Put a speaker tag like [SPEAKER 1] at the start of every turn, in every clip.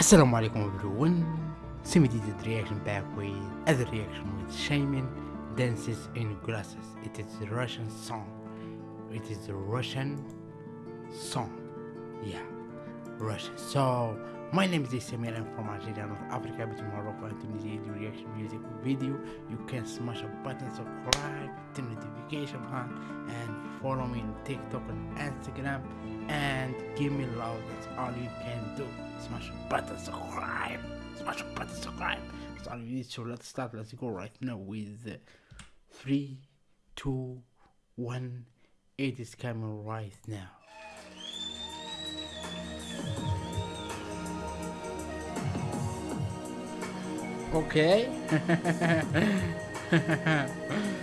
[SPEAKER 1] Assalamu alaikum everyone. Semi did reaction back with other reaction with Shaman dances in glasses. It is a Russian song. It is a Russian song. Yeah, Russian. So my name is Samir. I'm from Algeria, North Africa, between Morocco and Tunisia. Do reaction music video. You can smash a button, subscribe, turn notification on, and follow me on TikTok and Instagram, and give me love. That's all you can do. Smash button, subscribe. Smash button, subscribe. That's all you need. So let's start. Let's go right now with three, two, one. It is coming right now. Okay.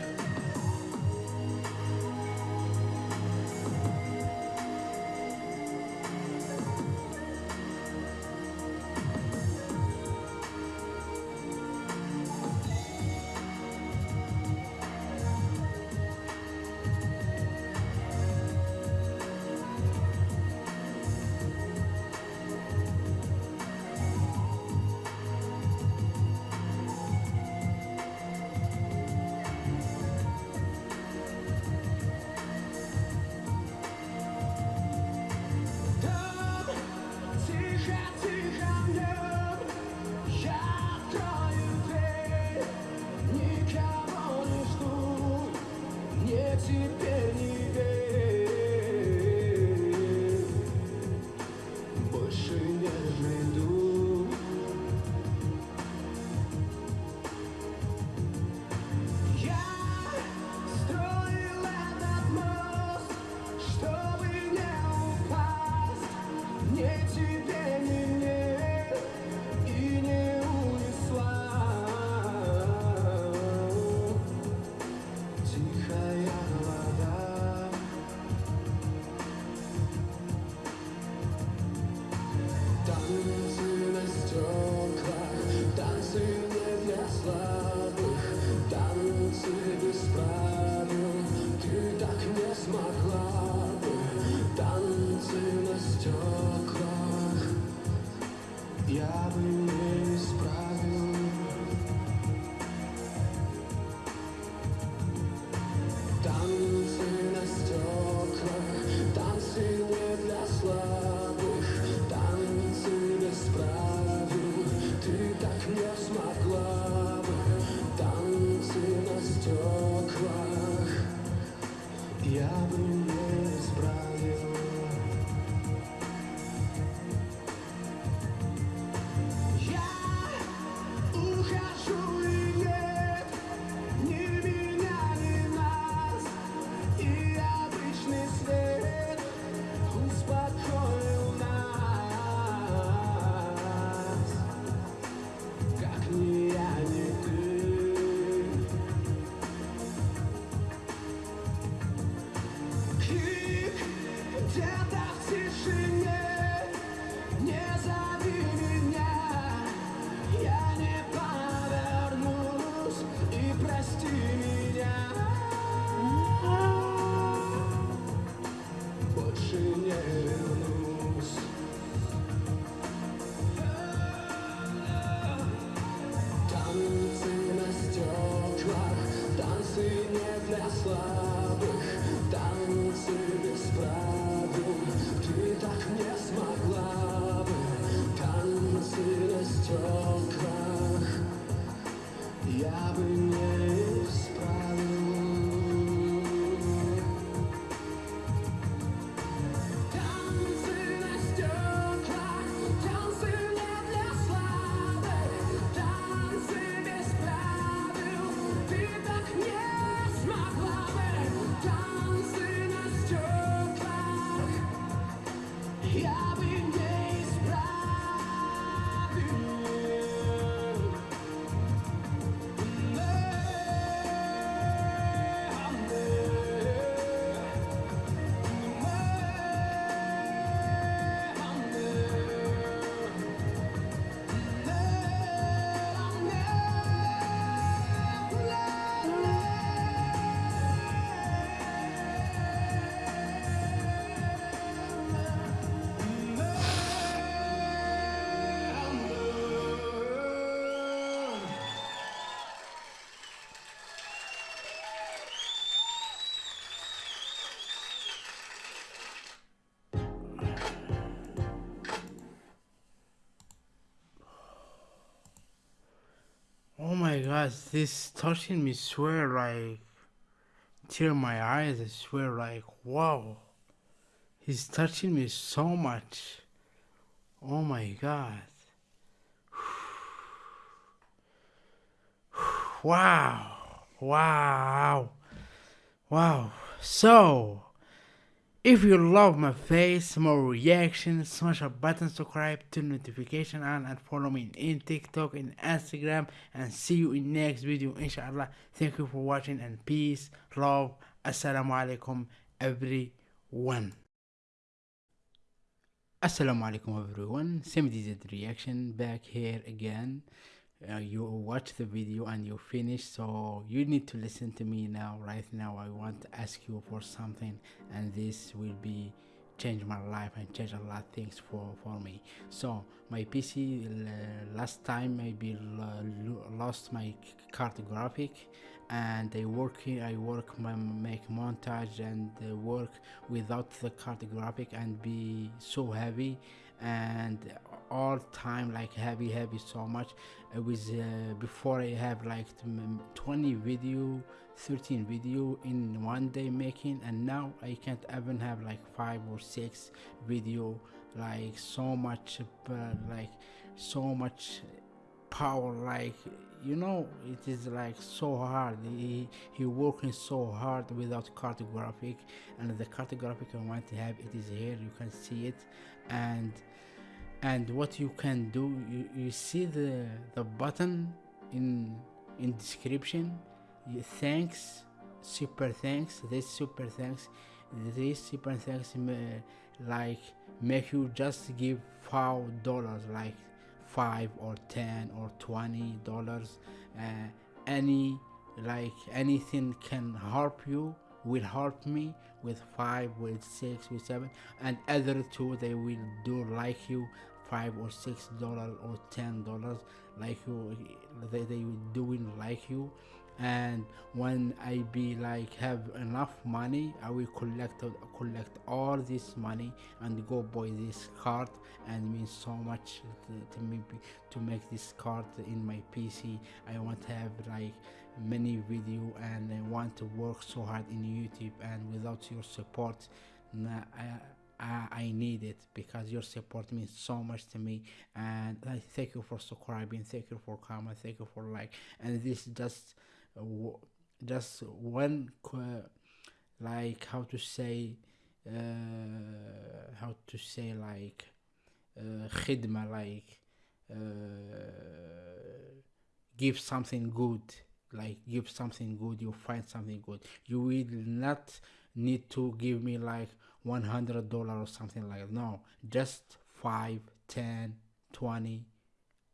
[SPEAKER 2] стеклах, я бы слабых Танцы без правил Ты так не смогла бы Танцы на стеклах Я бы не Yeah. my
[SPEAKER 1] gosh, this touching me swear like tear my eyes, I swear like wow. He's touching me so much. Oh my god. Wow. Wow. Wow. So if you love my face, more reactions, smash a button, subscribe to notification on and follow me in TikTok and Instagram and see you in next video inshallah. Thank you for watching and peace, love, assalamu alaikum everyone. Assalamu alaikum everyone, DZ reaction back here again. Uh, you watch the video and you finish so you need to listen to me now. Right now i want to ask you for something and this will be change my life and change a lot of things for for me. So my pc uh, last time maybe lost my card graphic and I work I work my make montage and uh, work without the card graphic and be so heavy and all time like heavy heavy so much. It was uh, before i have like 20 video 13 video in one day making and now i can't even have like five or six video like so much uh, like so much power like you know it is like so hard. He, he working so hard without card graphic and the card graphic i want to have it is here you can see it. And and what you can do you, you see the the button in in description. Thanks super thanks this super thanks this super thanks like make you just give five dollars like five or ten or twenty dollars uh, any like anything can help you will help me with five with six with seven and other two they will do like you five or six dollars or ten dollars like you they, they will doing like you. And when i be like have enough money i will collect collect all this money and go buy this card and means so much to, to me to make this card in my pc i want to have like many video and i want to work so hard in youtube and without your support I, I, I need it because your support means so much to me. And I thank you for subscribing thank you for comment thank you for like and this just uh, just one like how to say uh, how to say like uh, khidma like uh, give something good like give something good you find something good. You will not need to give me like 100 dollar or something like that. No just 5 10 20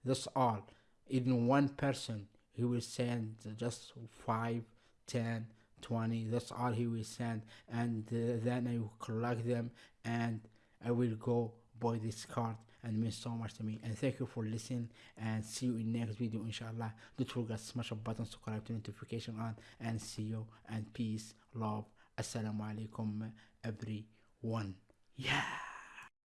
[SPEAKER 1] that's all. Even one person he will send just 5 10 20 that's all he will send. And uh, then i will collect them and i will go buy this card and means so much to me. And thank you for listening and see you in next video inshallah. Don't forget smash a button subscribe to notification on and see you and peace love. Assalamu alaikum everyone. Yeah